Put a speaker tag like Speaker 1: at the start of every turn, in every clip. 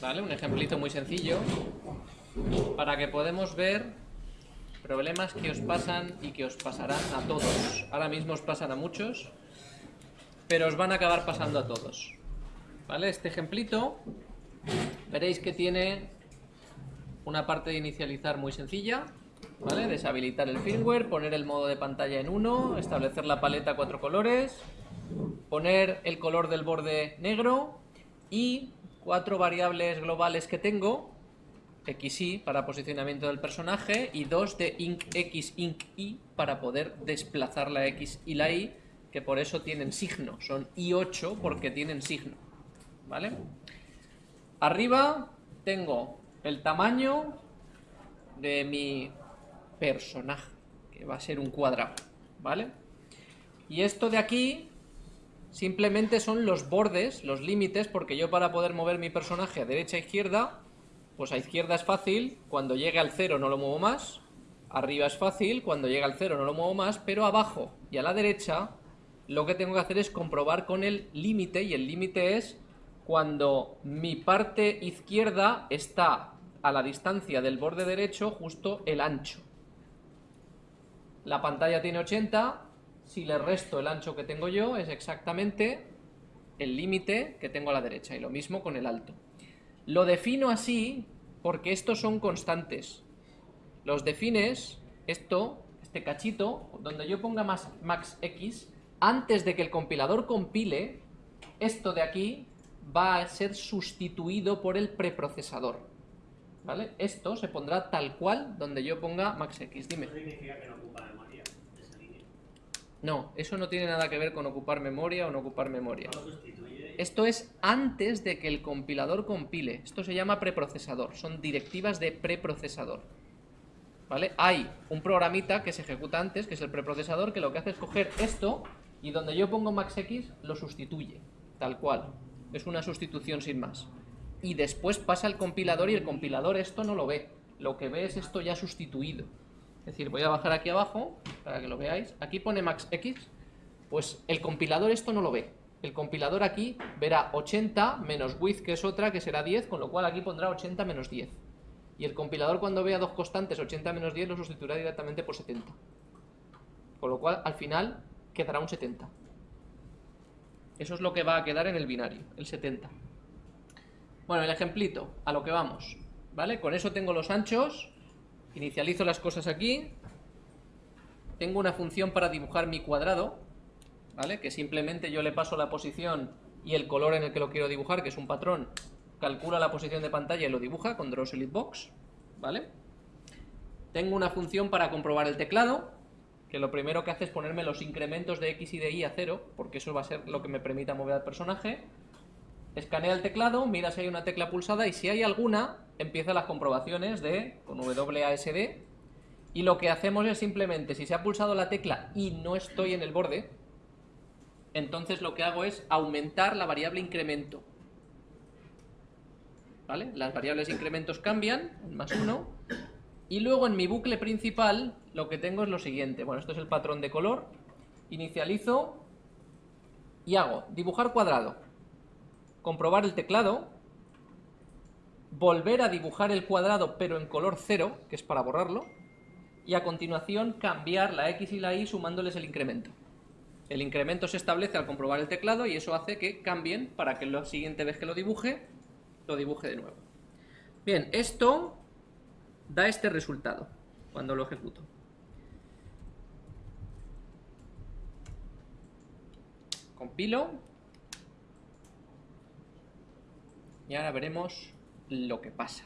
Speaker 1: ¿vale? Un ejemplito muy sencillo para que podamos ver problemas que os pasan y que os pasarán a todos. Ahora mismo os pasan a muchos, pero os van a acabar pasando a todos. ¿Vale? Este ejemplito, veréis que tiene una parte de inicializar muy sencilla. Deshabilitar el firmware, poner el modo de pantalla en 1, establecer la paleta a cuatro colores, poner el color del borde negro y cuatro variables globales que tengo, XY para posicionamiento del personaje y dos de IncX, IncY para poder desplazar la X y la Y, que por eso tienen signo, son I8 porque tienen signo, ¿vale? Arriba tengo el tamaño de mi personaje, que va a ser un cuadrado, ¿vale? Y esto de aquí simplemente son los bordes, los límites, porque yo para poder mover mi personaje a derecha e izquierda, pues a izquierda es fácil, cuando llegue al cero no lo muevo más, arriba es fácil, cuando llega al cero no lo muevo más, pero abajo y a la derecha lo que tengo que hacer es comprobar con el límite, y el límite es cuando mi parte izquierda está a la distancia del borde derecho justo el ancho. La pantalla tiene 80, si le resto el ancho que tengo yo, es exactamente el límite que tengo a la derecha, y lo mismo con el alto. Lo defino así porque estos son constantes. Los defines, esto, este cachito, donde yo ponga más, max x, antes de que el compilador compile, esto de aquí va a ser sustituido por el preprocesador. ¿Vale? Esto se pondrá tal cual donde yo ponga max x. Dime. significa que no no, eso no tiene nada que ver con ocupar memoria o no ocupar memoria. Esto es antes de que el compilador compile. Esto se llama preprocesador. Son directivas de preprocesador. ¿Vale? Hay un programita que se ejecuta antes, que es el preprocesador, que lo que hace es coger esto y donde yo pongo maxx lo sustituye. Tal cual. Es una sustitución sin más. Y después pasa al compilador y el compilador esto no lo ve. Lo que ve es esto ya sustituido. Es decir, voy a bajar aquí abajo para que lo veáis. Aquí pone max x, pues el compilador esto no lo ve. El compilador aquí verá 80 menos width, que es otra, que será 10, con lo cual aquí pondrá 80 menos 10. Y el compilador cuando vea dos constantes, 80 menos 10, lo sustituirá directamente por 70. Con lo cual, al final, quedará un 70. Eso es lo que va a quedar en el binario, el 70. Bueno, el ejemplito, a lo que vamos. ¿Vale? Con eso tengo los anchos, Inicializo las cosas aquí. Tengo una función para dibujar mi cuadrado, ¿vale? Que simplemente yo le paso la posición y el color en el que lo quiero dibujar, que es un patrón, calcula la posición de pantalla y lo dibuja con Box, ¿vale? Tengo una función para comprobar el teclado, que lo primero que hace es ponerme los incrementos de X y de Y a cero, porque eso va a ser lo que me permita mover al personaje. Escanea el teclado, mira si hay una tecla pulsada y si hay alguna, empieza las comprobaciones de con WASD y lo que hacemos es simplemente, si se ha pulsado la tecla y no estoy en el borde, entonces lo que hago es aumentar la variable incremento. ¿Vale? Las variables incrementos cambian, más 1, y luego en mi bucle principal lo que tengo es lo siguiente. Bueno, esto es el patrón de color. Inicializo y hago dibujar cuadrado. Comprobar el teclado volver a dibujar el cuadrado pero en color cero, que es para borrarlo, y a continuación cambiar la X y la Y sumándoles el incremento. El incremento se establece al comprobar el teclado y eso hace que cambien para que la siguiente vez que lo dibuje, lo dibuje de nuevo. Bien, esto da este resultado cuando lo ejecuto. Compilo. Y ahora veremos lo que pasa.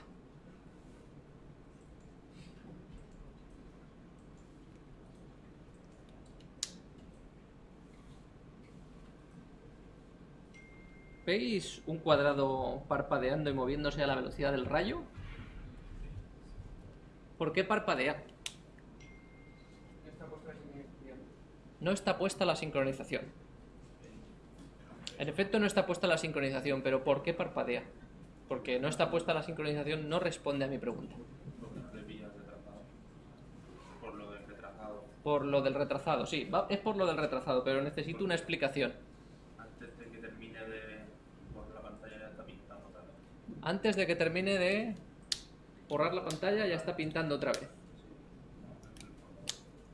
Speaker 1: ¿Veis un cuadrado parpadeando y moviéndose a la velocidad del rayo? ¿Por qué parpadea? No está puesta la sincronización. En efecto no está puesta la sincronización, pero ¿por qué parpadea? Porque no está puesta la sincronización, no responde a mi pregunta.
Speaker 2: Por lo del retrasado.
Speaker 1: Por lo del retrasado, sí, es por lo del retrasado, pero necesito una explicación.
Speaker 2: Antes de que termine de por la pantalla
Speaker 1: Antes de que termine de borrar la pantalla, ya está pintando otra vez.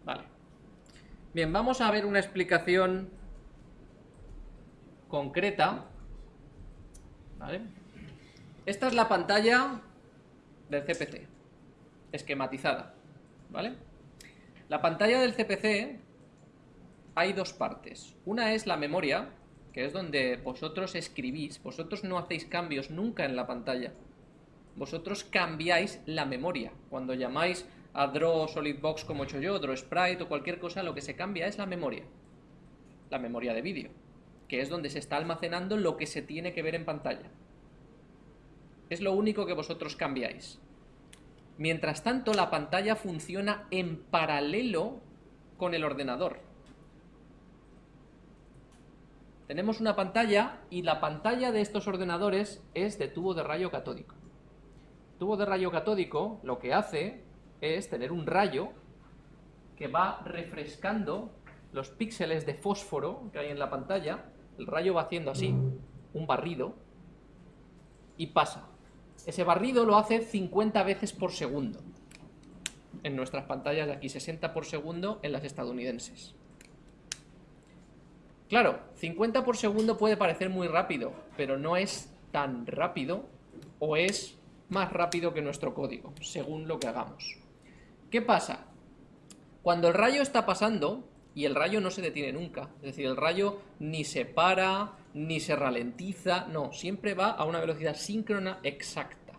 Speaker 1: Vale. Bien, vamos a ver una explicación concreta. ¿Vale? Esta es la pantalla del CPC, esquematizada. ¿Vale? La pantalla del CPC hay dos partes. Una es la memoria, que es donde vosotros escribís. Vosotros no hacéis cambios nunca en la pantalla. Vosotros cambiáis la memoria. Cuando llamáis a Draw Solidbox como he hecho yo, Draw Sprite o cualquier cosa, lo que se cambia es la memoria. La memoria de vídeo, que es donde se está almacenando lo que se tiene que ver en pantalla. Es lo único que vosotros cambiáis. Mientras tanto, la pantalla funciona en paralelo con el ordenador. Tenemos una pantalla y la pantalla de estos ordenadores es de tubo de rayo catódico. tubo de rayo catódico lo que hace es tener un rayo que va refrescando los píxeles de fósforo que hay en la pantalla. El rayo va haciendo así, un barrido, y pasa. Ese barrido lo hace 50 veces por segundo. En nuestras pantallas de aquí, 60 por segundo en las estadounidenses. Claro, 50 por segundo puede parecer muy rápido, pero no es tan rápido o es más rápido que nuestro código, según lo que hagamos. ¿Qué pasa? Cuando el rayo está pasando, y el rayo no se detiene nunca, es decir, el rayo ni se para, ni se ralentiza, no, siempre va a una velocidad síncrona exacta.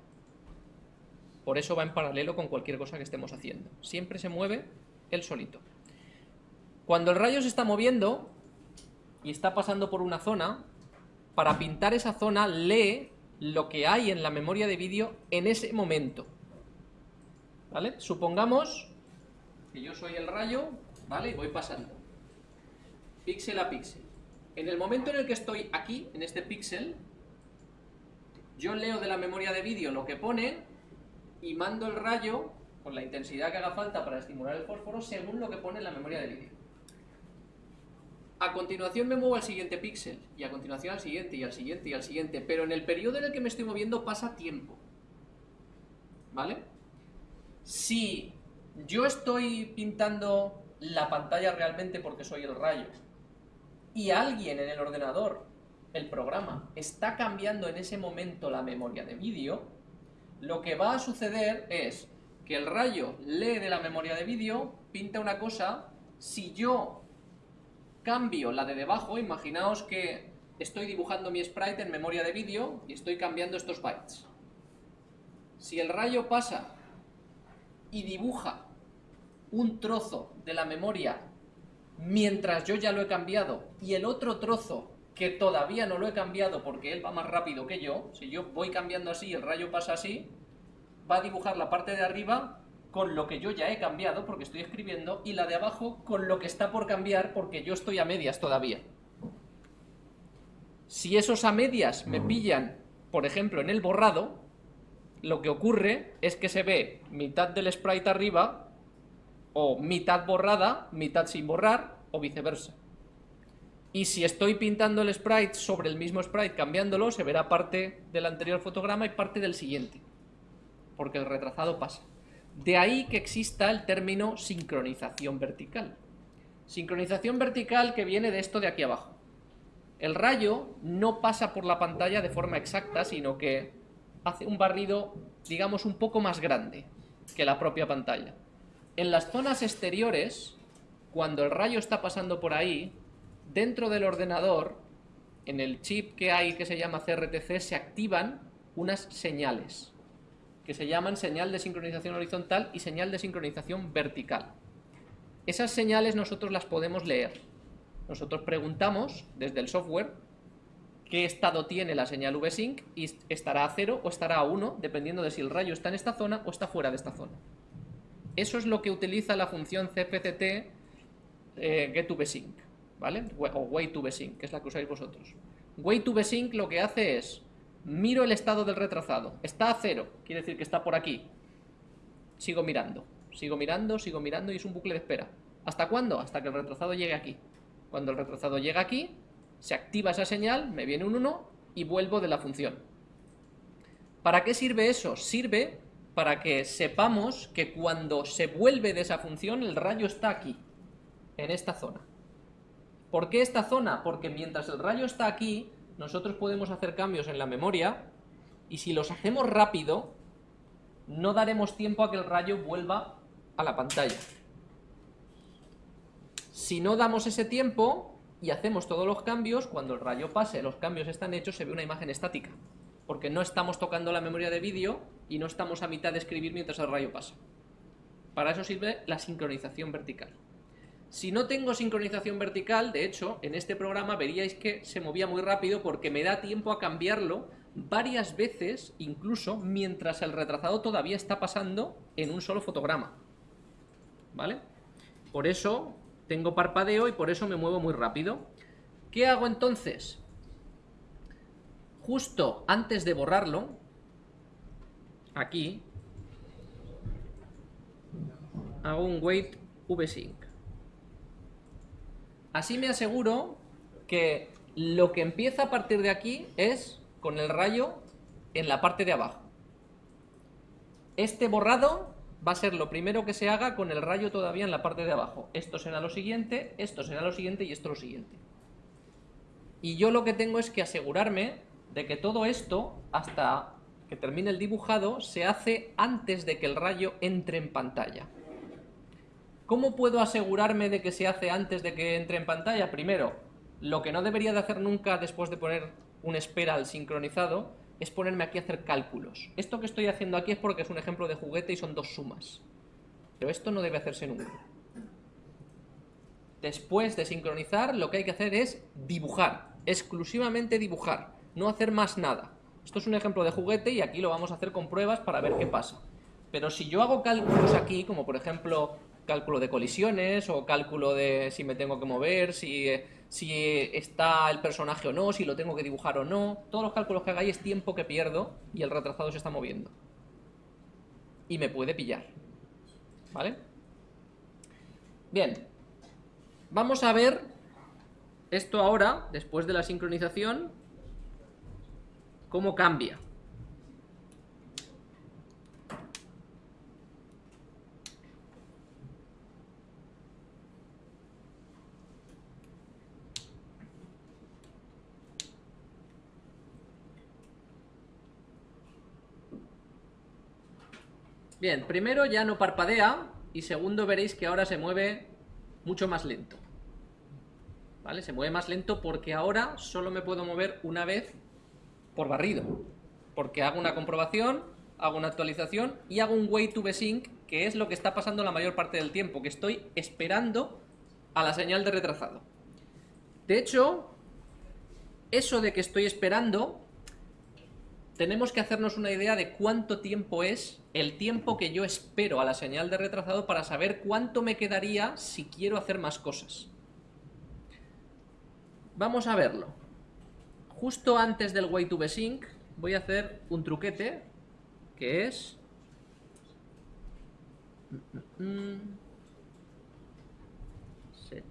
Speaker 1: Por eso va en paralelo con cualquier cosa que estemos haciendo. Siempre se mueve él solito. Cuando el rayo se está moviendo, y está pasando por una zona, para pintar esa zona lee lo que hay en la memoria de vídeo en ese momento. ¿Vale? Supongamos que yo soy el rayo, ¿vale? Y voy pasando. Píxel a píxel. En el momento en el que estoy aquí, en este píxel, yo leo de la memoria de vídeo lo que pone y mando el rayo con la intensidad que haga falta para estimular el fósforo según lo que pone en la memoria de vídeo. A continuación me muevo al siguiente píxel, y a continuación al siguiente, y al siguiente, y al siguiente, pero en el periodo en el que me estoy moviendo pasa tiempo. ¿Vale? Si yo estoy pintando la pantalla realmente porque soy el rayo, y alguien en el ordenador, el programa, está cambiando en ese momento la memoria de vídeo, lo que va a suceder es que el rayo lee de la memoria de vídeo, pinta una cosa, si yo cambio la de debajo, imaginaos que estoy dibujando mi sprite en memoria de vídeo y estoy cambiando estos bytes. Si el rayo pasa y dibuja un trozo de la memoria mientras yo ya lo he cambiado y el otro trozo que todavía no lo he cambiado porque él va más rápido que yo, si yo voy cambiando así y el rayo pasa así, va a dibujar la parte de arriba con lo que yo ya he cambiado porque estoy escribiendo y la de abajo con lo que está por cambiar porque yo estoy a medias todavía. Si esos a medias me pillan, por ejemplo, en el borrado, lo que ocurre es que se ve mitad del sprite arriba o mitad borrada, mitad sin borrar o viceversa. Y si estoy pintando el sprite sobre el mismo sprite cambiándolo, se verá parte del anterior fotograma y parte del siguiente, porque el retrasado pasa. De ahí que exista el término sincronización vertical. Sincronización vertical que viene de esto de aquí abajo. El rayo no pasa por la pantalla de forma exacta, sino que hace un barrido, digamos, un poco más grande que la propia pantalla. En las zonas exteriores, cuando el rayo está pasando por ahí, dentro del ordenador, en el chip que hay que se llama CRTC, se activan unas señales que se llaman señal de sincronización horizontal y señal de sincronización vertical. Esas señales nosotros las podemos leer. Nosotros preguntamos desde el software qué estado tiene la señal VSync y estará a 0 o estará a 1, dependiendo de si el rayo está en esta zona o está fuera de esta zona. Eso es lo que utiliza la función cpct eh, ¿vale? O wait2vsync, que es la que usáis vosotros. Wait2vsync lo que hace es Miro el estado del retrasado. Está a cero, quiere decir que está por aquí. Sigo mirando, sigo mirando, sigo mirando y es un bucle de espera. ¿Hasta cuándo? Hasta que el retrasado llegue aquí. Cuando el retrasado llega aquí, se activa esa señal, me viene un 1 y vuelvo de la función. ¿Para qué sirve eso? Sirve para que sepamos que cuando se vuelve de esa función el rayo está aquí, en esta zona. ¿Por qué esta zona? Porque mientras el rayo está aquí, nosotros podemos hacer cambios en la memoria y si los hacemos rápido, no daremos tiempo a que el rayo vuelva a la pantalla. Si no damos ese tiempo y hacemos todos los cambios, cuando el rayo pase, los cambios están hechos, se ve una imagen estática. Porque no estamos tocando la memoria de vídeo y no estamos a mitad de escribir mientras el rayo pasa. Para eso sirve la sincronización vertical. Si no tengo sincronización vertical, de hecho, en este programa veríais que se movía muy rápido porque me da tiempo a cambiarlo varias veces, incluso mientras el retrasado todavía está pasando en un solo fotograma. ¿Vale? Por eso tengo parpadeo y por eso me muevo muy rápido. ¿Qué hago entonces? Justo antes de borrarlo, aquí, hago un wait vsync. Así me aseguro que lo que empieza a partir de aquí es con el rayo en la parte de abajo. Este borrado va a ser lo primero que se haga con el rayo todavía en la parte de abajo. Esto será lo siguiente, esto será lo siguiente y esto lo siguiente. Y yo lo que tengo es que asegurarme de que todo esto, hasta que termine el dibujado, se hace antes de que el rayo entre en pantalla. ¿Cómo puedo asegurarme de que se hace antes de que entre en pantalla? Primero, lo que no debería de hacer nunca después de poner un espera al sincronizado es ponerme aquí a hacer cálculos. Esto que estoy haciendo aquí es porque es un ejemplo de juguete y son dos sumas. Pero esto no debe hacerse nunca. Después de sincronizar, lo que hay que hacer es dibujar, exclusivamente dibujar, no hacer más nada. Esto es un ejemplo de juguete y aquí lo vamos a hacer con pruebas para ver qué pasa. Pero si yo hago cálculos aquí, como por ejemplo cálculo de colisiones o cálculo de si me tengo que mover, si si está el personaje o no, si lo tengo que dibujar o no. Todos los cálculos que hagáis es tiempo que pierdo y el retrasado se está moviendo. Y me puede pillar. ¿Vale? Bien. Vamos a ver esto ahora, después de la sincronización, cómo cambia. Bien, primero ya no parpadea y segundo veréis que ahora se mueve mucho más lento. ¿Vale? Se mueve más lento porque ahora solo me puedo mover una vez por barrido. Porque hago una comprobación, hago una actualización y hago un wait to sync, que es lo que está pasando la mayor parte del tiempo, que estoy esperando a la señal de retrasado. De hecho, eso de que estoy esperando tenemos que hacernos una idea de cuánto tiempo es el tiempo que yo espero a la señal de retrasado para saber cuánto me quedaría si quiero hacer más cosas. Vamos a verlo. Justo antes del wait to sync voy a hacer un truquete que es... Set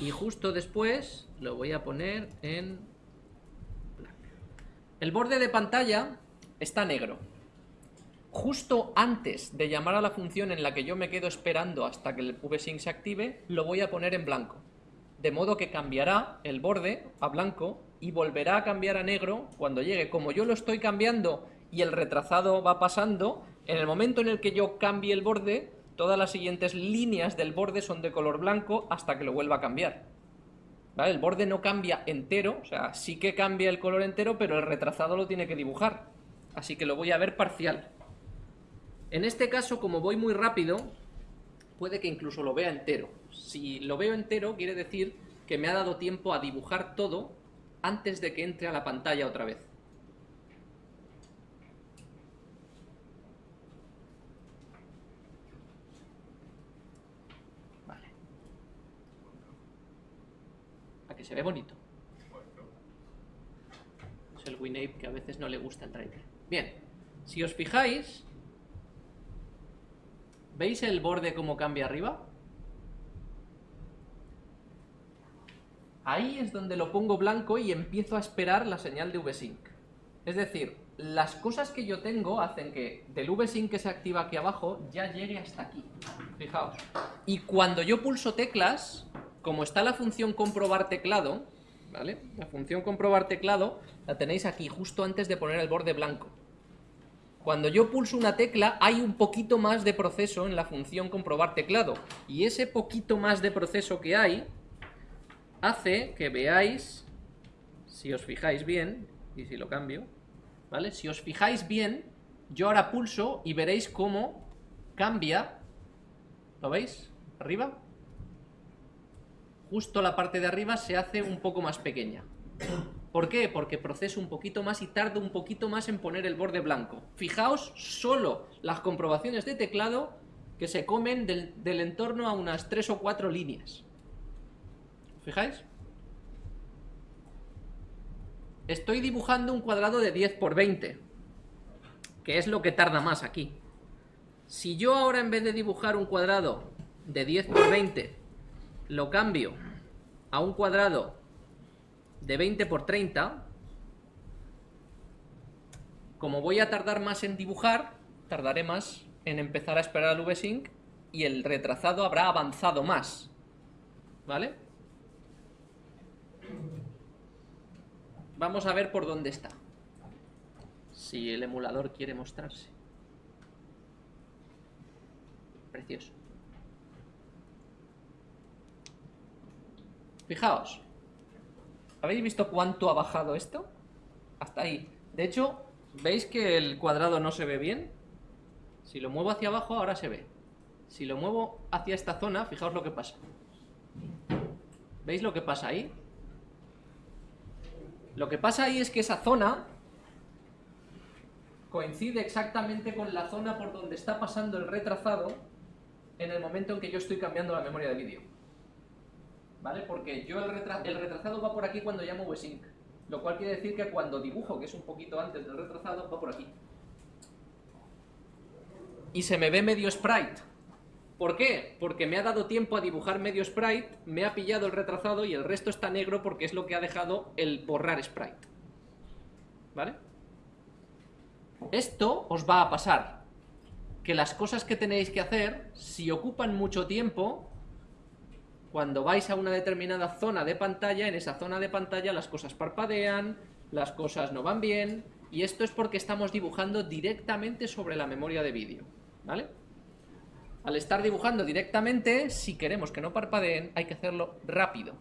Speaker 1: y justo después lo voy a poner en El borde de pantalla está negro. Justo antes de llamar a la función en la que yo me quedo esperando hasta que el VSync se active, lo voy a poner en blanco. De modo que cambiará el borde a blanco y volverá a cambiar a negro cuando llegue. Como yo lo estoy cambiando y el retrasado va pasando, en el momento en el que yo cambie el borde, todas las siguientes líneas del borde son de color blanco hasta que lo vuelva a cambiar. ¿Vale? El borde no cambia entero, o sea, sí que cambia el color entero, pero el retrasado lo tiene que dibujar. Así que lo voy a ver parcial. En este caso, como voy muy rápido, puede que incluso lo vea entero. Si lo veo entero, quiere decir que me ha dado tiempo a dibujar todo antes de que entre a la pantalla otra vez. se ve bonito. Es el WinApe que a veces no le gusta el driver. Bien, si os fijáis, ¿veis el borde como cambia arriba? Ahí es donde lo pongo blanco y empiezo a esperar la señal de VSync. Es decir, las cosas que yo tengo hacen que del VSync que se activa aquí abajo ya llegue hasta aquí. Fijaos. Y cuando yo pulso teclas, como está la función comprobar teclado, ¿vale? La función comprobar teclado la tenéis aquí, justo antes de poner el borde blanco. Cuando yo pulso una tecla, hay un poquito más de proceso en la función comprobar teclado. Y ese poquito más de proceso que hay, hace que veáis, si os fijáis bien, y si lo cambio, ¿vale? Si os fijáis bien, yo ahora pulso y veréis cómo cambia, ¿lo veis? Arriba. Justo la parte de arriba se hace un poco más pequeña. ¿Por qué? Porque proceso un poquito más y tardo un poquito más en poner el borde blanco. Fijaos solo las comprobaciones de teclado que se comen del, entorno a unas 3 o 4 líneas. ¿Fijáis? Estoy dibujando un cuadrado de 10 por 20, que es lo que tarda más aquí. Si yo ahora en vez de dibujar un cuadrado de 10 por 20, lo cambio a un cuadrado de 20 por 30, como voy a tardar más en dibujar, tardaré más en empezar a esperar al VSync y el retrasado habrá avanzado más. ¿Vale? Vamos a ver por dónde está. Si el emulador quiere mostrarse. Precioso. Fijaos. ¿Habéis visto cuánto ha bajado esto? Hasta ahí. De hecho, ¿veis que el cuadrado no se ve bien? Si lo muevo hacia abajo, ahora se ve. Si lo muevo hacia esta zona, fijaos lo que pasa. ¿Veis lo que pasa ahí? Lo que pasa ahí es que esa zona coincide exactamente con la zona por donde está pasando el retrasado en el momento en que yo estoy cambiando la memoria de vídeo. ¿Vale? Porque yo el, el retrasado va por aquí cuando llamo VSync. Lo cual quiere decir que cuando dibujo, que es un poquito antes del retrasado, va por aquí. Y se me ve medio sprite. ¿Por qué? Porque me ha dado tiempo a dibujar medio sprite, me ha pillado el retrasado y el resto está negro porque es lo que ha dejado el borrar sprite. ¿Vale? Esto os va a pasar. Que las cosas que tenéis que hacer, si ocupan mucho tiempo, cuando vais a una determinada zona de pantalla, en esa zona de pantalla las cosas parpadean, las cosas no van bien, y esto es porque estamos dibujando directamente sobre la memoria de vídeo. ¿Vale? Al estar dibujando directamente, si queremos que no parpadeen, hay que hacerlo rápido.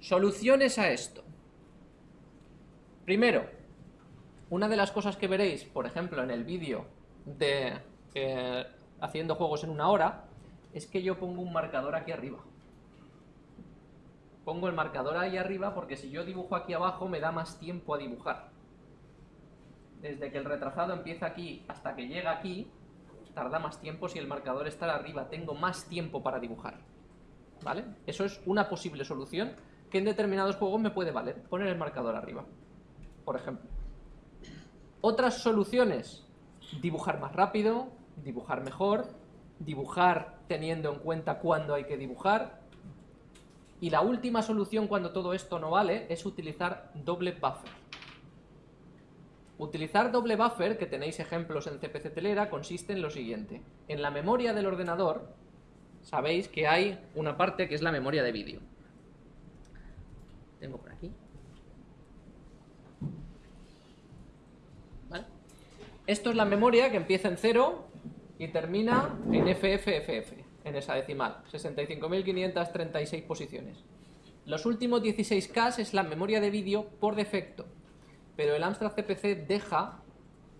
Speaker 1: Soluciones a esto. Primero, una de las cosas que veréis, por ejemplo, en el vídeo de eh, haciendo juegos en una hora, es que yo pongo un marcador aquí arriba. Pongo el marcador ahí arriba porque si yo dibujo aquí abajo me da más tiempo a dibujar. Desde que el retrasado empieza aquí hasta que llega aquí, tarda más tiempo si el marcador está arriba, tengo más tiempo para dibujar. ¿Vale? Eso es una posible solución que en determinados juegos me puede valer, poner el marcador arriba, por ejemplo. Otras soluciones, dibujar más rápido, dibujar mejor, dibujar teniendo en cuenta cuándo hay que dibujar. Y la última solución cuando todo esto no vale es utilizar doble buffer. Utilizar doble buffer, que tenéis ejemplos en CPC Telera, consiste en lo siguiente. En la memoria del ordenador, sabéis que hay una parte que es la memoria de vídeo. Tengo por aquí. Esto es la memoria que empieza en 0 y termina en FFFF, en esa decimal. 65.536 posiciones. Los últimos 16K es la memoria de vídeo por defecto pero el Amstrad CPC deja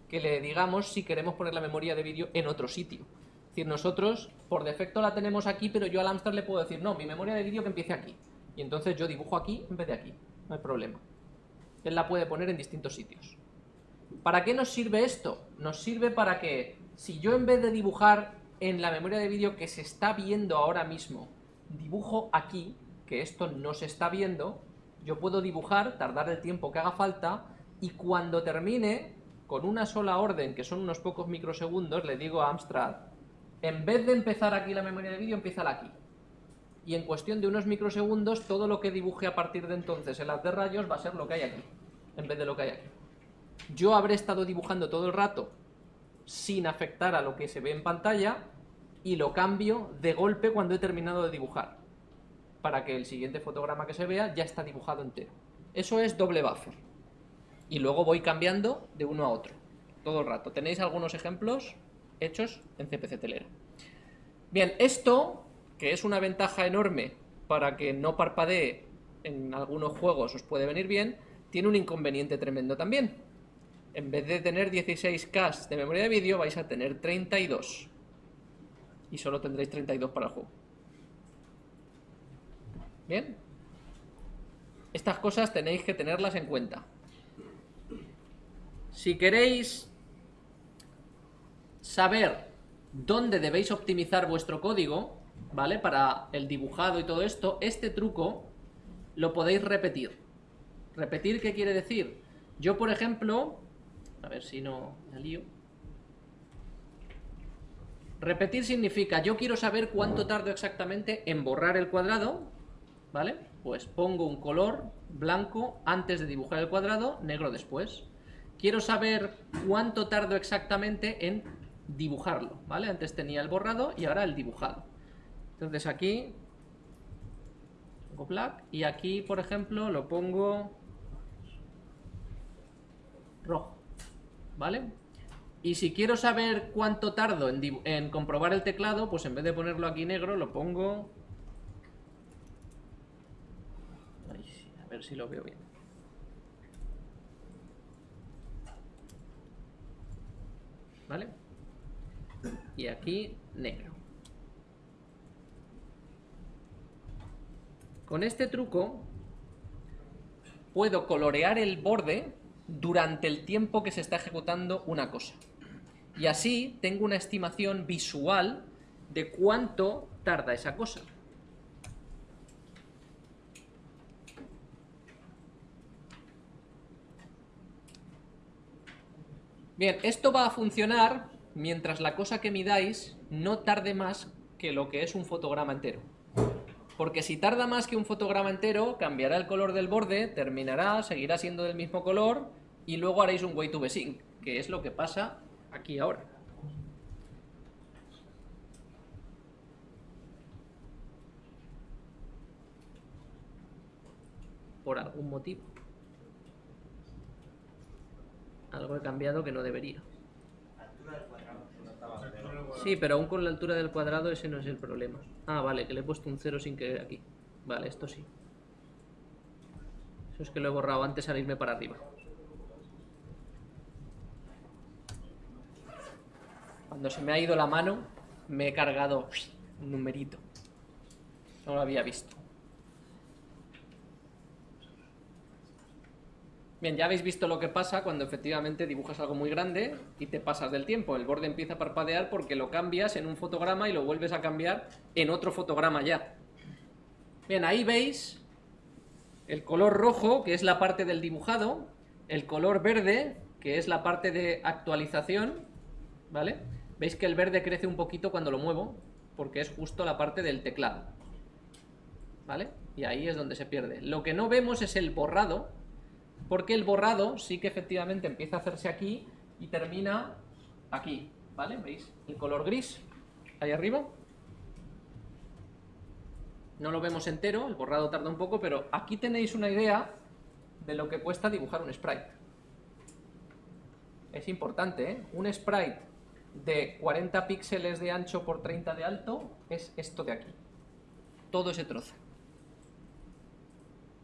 Speaker 1: que le digamos si queremos poner la memoria de vídeo en otro sitio. Es decir, nosotros por defecto la tenemos aquí, pero yo al Amstrad le puedo decir, no, mi memoria de vídeo que empiece aquí. Y entonces yo dibujo aquí en vez de aquí, no hay problema. Él la puede poner en distintos sitios. ¿Para qué nos sirve esto? Nos sirve para que si yo en vez de dibujar en la memoria de vídeo que se está viendo ahora mismo, dibujo aquí, que esto no se está viendo, yo puedo dibujar, tardar el tiempo que haga falta, y cuando termine, con una sola orden, que son unos pocos microsegundos, le digo a Amstrad, en vez de empezar aquí la memoria de vídeo, empieza aquí. y en cuestión de unos microsegundos todo lo que dibuje a partir de entonces el haz de rayos va a ser lo que hay aquí, en vez de lo que hay aquí. Yo habré estado dibujando todo el rato sin afectar a lo que se ve en pantalla y lo cambio de golpe cuando he terminado de dibujar, para que el siguiente fotograma que se vea ya está dibujado entero. Eso es doble buffer. Y luego voy cambiando de uno a otro, todo el rato. ¿Tenéis algunos ejemplos hechos en CPC Telera? Bien, esto que es una ventaja enorme para que no parpadee en algunos juegos os puede venir bien, tiene un inconveniente tremendo también. En vez de tener 16K de memoria de vídeo, vais a tener 32. Y solo tendréis 32 para el juego. ¿Bien? Estas cosas tenéis que tenerlas en cuenta. Si queréis saber dónde debéis optimizar vuestro código, ¿vale? Para el dibujado y todo esto, este truco lo podéis repetir. ¿Repetir qué quiere decir? Yo, por ejemplo, a ver si no me lío. Repetir significa, yo quiero saber cuánto tardo exactamente en borrar el cuadrado, ¿vale? Pues pongo un color blanco antes de dibujar el cuadrado, negro después. Quiero saber cuánto tardo exactamente en dibujarlo, ¿vale? Antes tenía el borrado y ahora el dibujado. Entonces aquí pongo black y aquí, por ejemplo, lo pongo rojo, ¿vale? Y si quiero saber cuánto tardo en, comprobar el teclado, pues en vez de ponerlo aquí negro, lo pongo... a ver si lo veo bien. ¿Vale? Y aquí negro. Con este truco puedo colorear el borde durante el tiempo que se está ejecutando una cosa. Y así tengo una estimación visual de cuánto tarda esa cosa. Bien, esto va a funcionar mientras la cosa que midáis no tarde más que lo que es un fotograma entero. Porque si tarda más que un fotograma entero, cambiará el color del borde, terminará, seguirá siendo del mismo color y luego haréis un way to be sync, que es lo que pasa aquí ahora. Por algún motivo. Algo he cambiado que no debería. Sí, pero aún con la altura del cuadrado ese no es el problema. Ah, vale, que le he puesto un 0 sin querer aquí. Vale, esto sí. Eso es que lo he borrado antes al irme para arriba. Cuando se me ha ido la mano, me he cargado un numerito. No lo había visto. Bien, ya habéis visto lo que pasa cuando efectivamente dibujas algo muy grande y te pasas del tiempo. El borde empieza a parpadear porque lo cambias en un fotograma y lo vuelves a cambiar en otro fotograma ya. Bien, ahí veis el color rojo, que es la parte del dibujado, el color verde, que es la parte de actualización, ¿vale? Veis que el verde crece un poquito cuando lo muevo, porque es justo la parte del teclado, ¿vale? Y ahí es donde se pierde. Lo que no vemos es el borrado, porque el borrado sí que efectivamente empieza a hacerse aquí y termina aquí, ¿vale? ¿Veis? El color gris, ahí arriba. No lo vemos entero, el borrado tarda un poco, pero aquí tenéis una idea de lo que cuesta dibujar un sprite. Es importante, ¿eh? Un sprite de 40 píxeles de ancho por 30 de alto es esto de aquí. Todo ese trozo.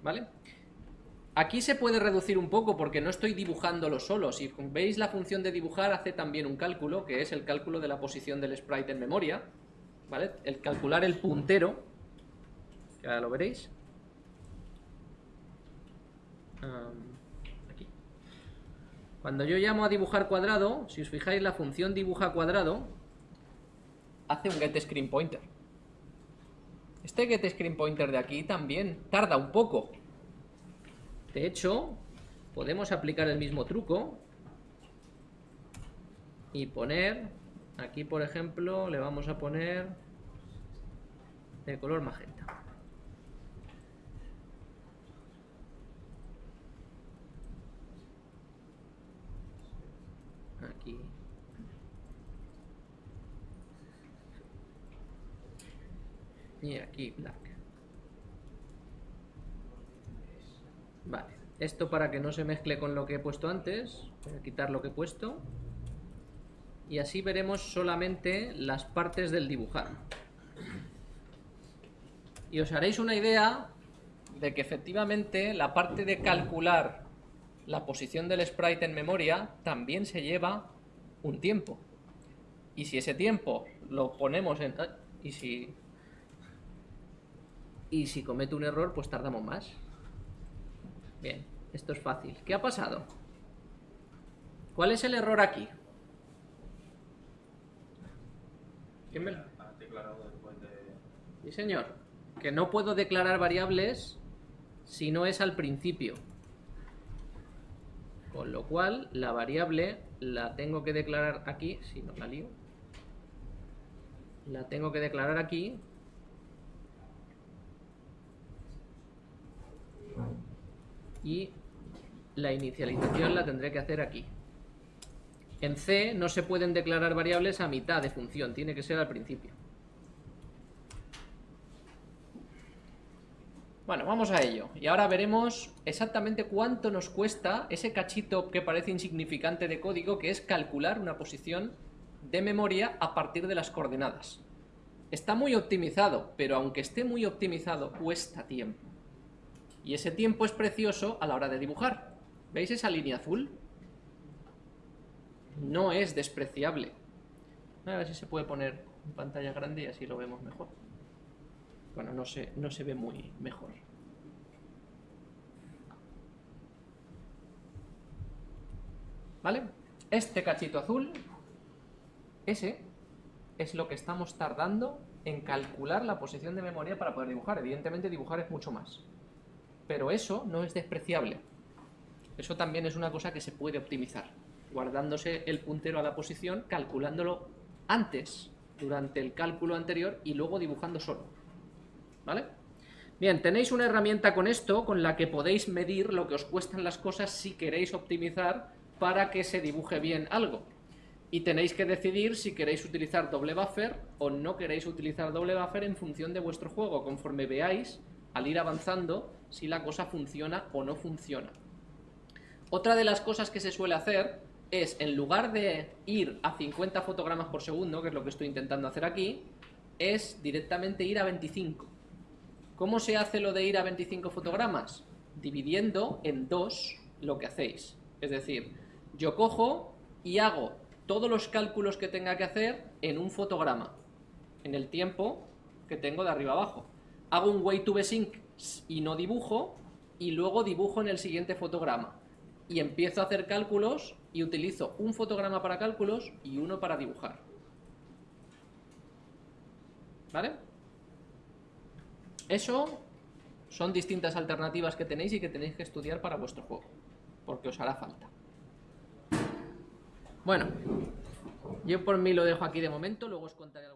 Speaker 1: ¿Vale? Aquí se puede reducir un poco porque no estoy dibujándolo solo. Si veis la función de dibujar hace también un cálculo, que es el cálculo de la posición del sprite en memoria. ¿Vale? El calcular el puntero, que ahora lo veréis. aquí. Cuando yo llamo a dibujar cuadrado, si os fijáis la función dibuja cuadrado hace un get screen pointer. Este get screen pointer de aquí también tarda un poco, de hecho, podemos aplicar el mismo truco y poner, aquí por ejemplo, le vamos a poner de color magenta. Aquí. Y aquí black. Esto para que no se mezcle con lo que he puesto antes, voy a quitar lo que he puesto. Y así veremos solamente las partes del dibujar. Y os haréis una idea de que efectivamente la parte de calcular la posición del sprite en memoria también se lleva un tiempo. Y si ese tiempo lo ponemos en... Y si... Y si comete un error, pues tardamos más. Bien, esto es fácil. ¿Qué ha pasado? ¿Cuál es el error aquí? ¿Quién me lo-
Speaker 2: Has declarado.
Speaker 1: Sí, señor. Que no puedo declarar variables si no es al principio. Con lo cual, la variable la tengo que declarar aquí. Si no la lío. La tengo que declarar aquí. Y la inicialización la tendré que hacer aquí. En C no se pueden declarar variables a mitad de función, tiene que ser al principio. Bueno, vamos a ello. Y ahora veremos exactamente cuánto nos cuesta ese cachito que parece insignificante de código, que es calcular una posición de memoria a partir de las coordenadas. Está muy optimizado, pero aunque esté muy optimizado, cuesta tiempo. Y ese tiempo es precioso a la hora de dibujar. ¿Veis esa línea azul? No es despreciable. A ver si se puede poner en pantalla grande y así lo vemos mejor. Bueno, no se, no se ve muy mejor. ¿Vale? Este cachito azul, ese, es lo que estamos tardando en calcular la posición de memoria para poder dibujar. Evidentemente dibujar es mucho más. Pero eso no es despreciable. Eso también es una cosa que se puede optimizar, guardándose el puntero a la posición, calculándolo antes, durante el cálculo anterior, y luego dibujando solo. ¿Vale? Bien, tenéis una herramienta con esto con la que podéis medir lo que os cuestan las cosas si queréis optimizar para que se dibuje bien algo. Y tenéis que decidir si queréis utilizar doble buffer o no queréis utilizar doble buffer en función de vuestro juego, conforme veáis, al ir avanzando, si la cosa funciona o no funciona. Otra de las cosas que se suele hacer es, en lugar de ir a 50 fotogramas por segundo, que es lo que estoy intentando hacer aquí, es directamente ir a 25. ¿Cómo se hace lo de ir a 25 fotogramas? Dividiendo en dos lo que hacéis. Es decir, yo cojo y hago todos los cálculos que tenga que hacer en un fotograma, en el tiempo que tengo de arriba abajo. Hago un way to sync y no dibujo, y luego dibujo en el siguiente fotograma. Y empiezo a hacer cálculos y utilizo un fotograma para cálculos y uno para dibujar. ¿Vale? Eso son distintas alternativas que tenéis y que tenéis que estudiar para vuestro juego, porque os hará falta. Bueno, yo por mí lo dejo aquí de momento, luego os contaré...